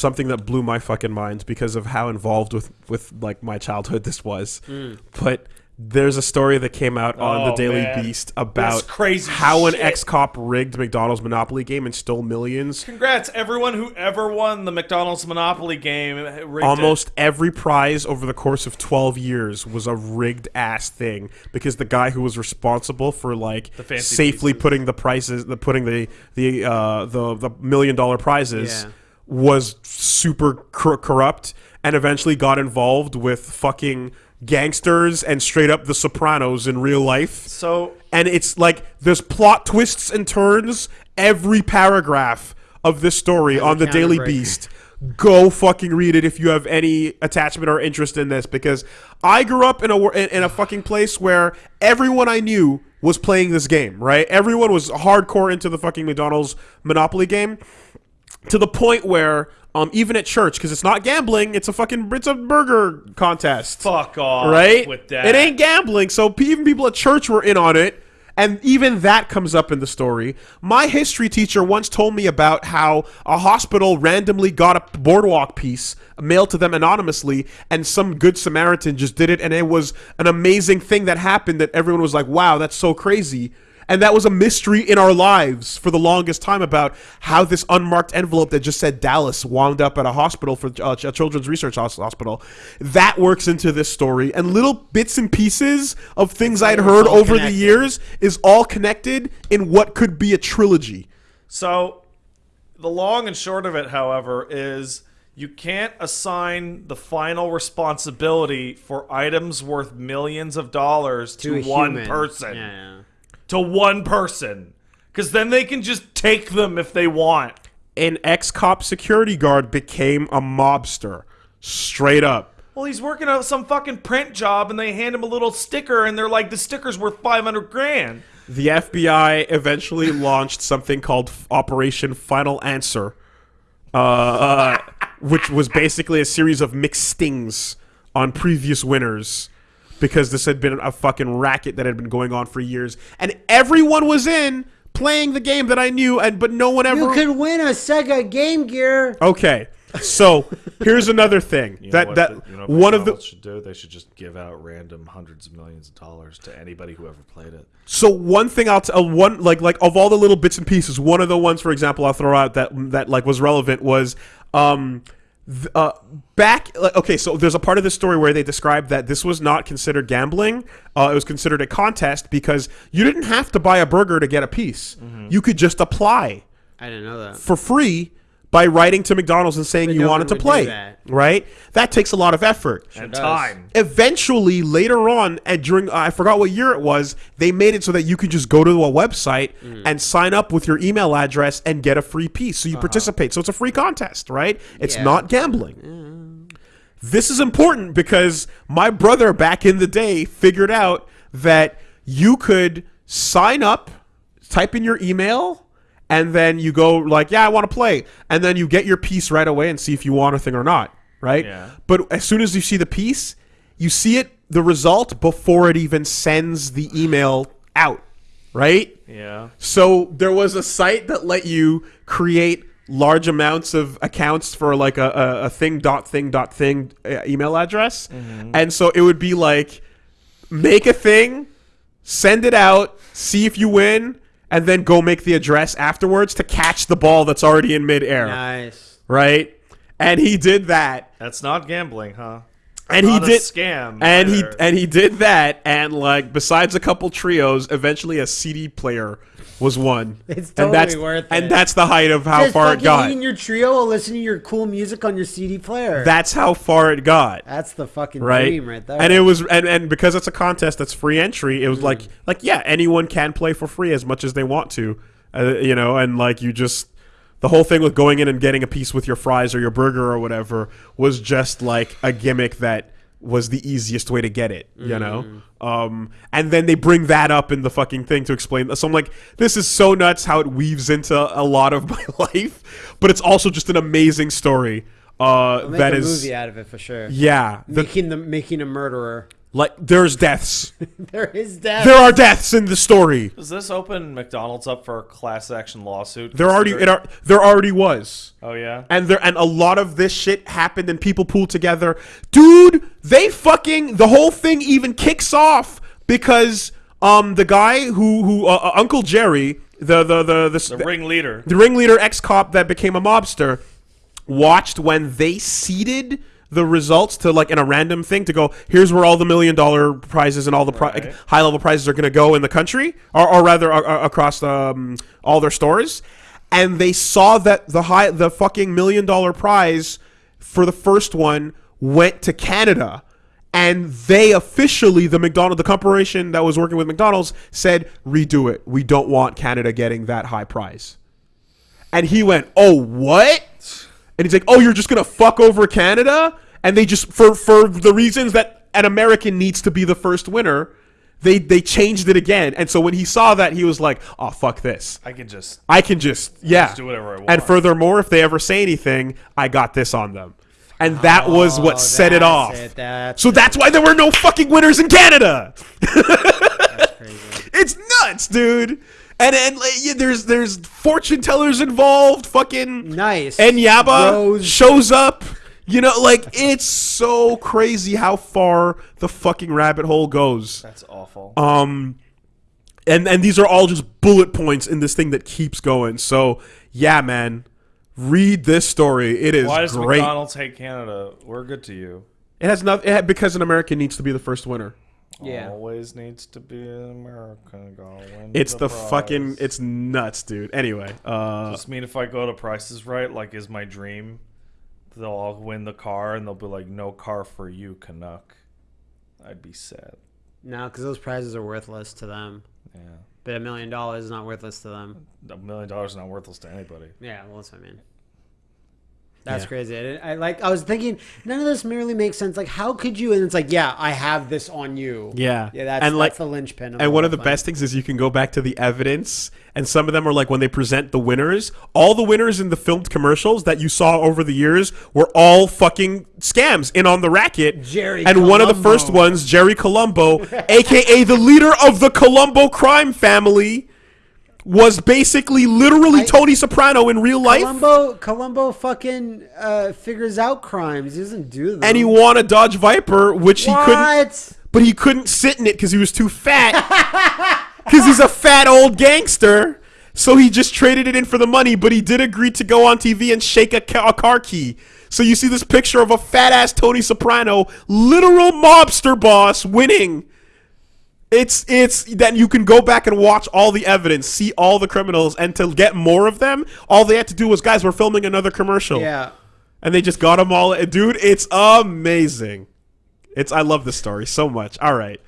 something that blew my fucking mind because of how involved with with like my childhood this was. But there's a story that came out on the Oh, Daily man. Beast about crazy how an ex cop rigged McDonald's Monopoly game and stole millions. Congrats, everyone who ever won the McDonald's Monopoly game. rigged Almost every prize over the course of 12 years was a rigged ass thing because the guy who was responsible for like safely pieces. putting the prices, the putting the the uh, the the million dollar prizes Yeah. Was super cor- corrupt and eventually got involved with fucking gangsters and straight up the Sopranos in real life. So and it's like there's plot twists and turns every paragraph of this story on the Daily. Beast. Go fucking read it if you have any attachment or interest in this because I grew up in a in in a fucking place where everyone I knew was playing this game, right? Everyone was hardcore into the fucking McDonald's Monopoly game to the point where um even at church because it's not gambling, it's a fucking it's a burger contest fuck off right? with that. It ain't gambling, so even people at church were in on it. And even that comes up in the story. My history teacher once told me about how a hospital randomly got a boardwalk piece mailed to them anonymously, and some good Samaritan just did it, and it was an amazing thing that happened that everyone was like, wow, that's so crazy. And that was a mystery in our lives for the longest time about how this unmarked envelope that just said Dallas wound up at a hospital for uh, a children's research hospital. That works into this story, and little bits and pieces of things I'd heard over the years is all connected in what could be a trilogy. So, the long and short of it, however, is you can't assign the final responsibility for items worth millions of dollars to, a one human. person. Yeah, yeah. To one person. Because then they can just take them if they want. An ex-cop security guard became a mobster, straight up. Well, he's working at some fucking print job and they hand him a little sticker and they're like, the sticker's worth 500 grand. The FBI eventually launched something called Operation Final Answer, uh, uh, which was basically a series of mixed stings on previous winners because this had been a fucking racket that had been going on for years, and everyone was in playing the game that I knew, and but no one ever. You could win a Sega Game Gear. okay, so here's another thing that that one of the should do? They should just give out random hundreds of millions of dollars to anybody who ever played it. So one thing I'll t- uh, one like like of all the little bits and pieces, one of the ones, for example, I'll throw out that that like was relevant was um th- uh back like, okay so there's a part of the story where they describe that this was not considered gambling. Uh, it was considered a contest because you didn't have to buy a burger to get a piece. You could just apply I didn't know that. for free by writing to McDonald's and saying But you no wanted to play that. right that takes a lot of effort And time. eventually later on and during i forgot what year it was they made it so that you could just go to a website Mm. and sign up with your email address and get a free piece so you participate so it's a free contest right it's. Yeah. not gambling this is important because my brother back in the day figured out that you could sign up type in your email and then you go like yeah i want to play. And then you get your piece right away and see if you want a thing or not right? Yeah. but as soon as you see the piece you see it the result before it even sends the email out right? Yeah. so there was a site that let you create large amounts of accounts for like a, a, a thing dot thing dot thing uh, email address, and so it would be like make a thing, send it out, see if you win, and then go make the address afterwards to catch the ball that's already in midair, Nice. right? And he did that, That's not gambling, huh? And he Not a did scam. and he and he did that, and like besides a couple trios, eventually a CD player was won. It's and totally that's, worth And that's the height of how Just far it fucking got. eating your trio while listening to your cool music on your CD player. That's how far it got. That's the fucking Right? dream right there. And it was and, and because it's a contest that's free entry, it was like like yeah, anyone can play for free as much as they want to. Uh, you know, and like you just the whole thing with going in and getting a piece with your fries or your burger or whatever was just like a gimmick that was the easiest way to get it, you know? Um, and then they bring that up in the fucking thing to explain. So I'm like, this is so nuts how it weaves into a lot of my life, but it's also just an amazing story. Uh, that a is, movie out of it for sure. yeah, the, making the making a murderer. Like there's deaths. There is death. there are deaths in the story. Does this open McDonald's up for a class action lawsuit? There already it are, there already was. Oh yeah. And there and a lot of this shit happened and people pulled together. Dude, they fucking the whole thing even kicks off because um the guy who who uh, uh, Uncle Jerry, the the the the, The ringleader. the ringleader ex cop that became a mobster watched when they seeded the results to like in a random thing to go here's where all the million dollar prizes and all the pri- Right. high level prizes are going to go in the country or, or rather uh, across um, all their stores and they saw that the high the fucking million dollar prize for the first one went to Canada and they officially the McDonald the corporation that was working with McDonald's said redo it we don't want Canada getting that high prize and he went, "Oh, what?" And he's like, "Oh, you're just gonna fuck over Canada?" And they just for for the reasons that an American needs to be the first winner, they they changed it again. And so when he saw that, he was like, "Oh, fuck this." I can just I can just yeah just do whatever I want." And furthermore, if they ever say anything, I got this on them. And that was what Oh, set it off. it, that's so that's why there were no fucking winners in Canada. crazy. It's nuts, dude. And and yeah, there's there's fortune tellers involved. Fucking Nice. And Yaba Rose. shows up. You know, like it's so crazy how far the fucking rabbit hole goes. that's awful. Um, and and these are all just bullet points in this thing that keeps going. So yeah, man, read this story. It is Why does great. McDonald's hate Canada? We're good to you. It has nothing because an American needs to be the first winner. Yeah. Always needs to be an American. Gonna It's the, prize. fucking it's nuts, dude. Anyway, uh, Just mean if I go to Price Is Right, like is my dream, they'll all win the car and they'll be like, "No car for you, Canuck." I'd be sad. No, because those prizes are worthless to them. Yeah, But a million dollars is not worthless to them. a million dollars is not worthless to anybody. Yeah, well, that's what I mean. That's Yeah. crazy. I, I like. I was thinking, none of this merely makes sense. Like, how could you? And it's like, yeah, I have this on you. Yeah. yeah. That's And, like- that's the linchpin. Of And one of the thing. best things is you can go back to the evidence, and some of them are like when they present the winners. All the winners in the filmed commercials that you saw over the years were all fucking scams in on the racket. Jerry and one of the first ones, Jerry Colombo, aka the leader of the Colombo crime family, was basically literally I- Tony Soprano in real life. Columbo, Columbo fucking uh, figures out crimes. He doesn't do them. and he won a Dodge Viper, which he couldn't but he couldn't sit in it because he was too fat. Because he's a fat old gangster. So he just traded it in for the money, but he did agree to go on TV and shake a, ca- a car key. So you see this picture of a fat ass Tony Soprano, literal mobster boss, winning. It's it's then you can go back and watch all the evidence, see all the criminals, and to get more of them, all they had to do was, guys, we're filming another commercial Yeah. and they just got them all. Dude, it's amazing. It's I love this story so much. All right,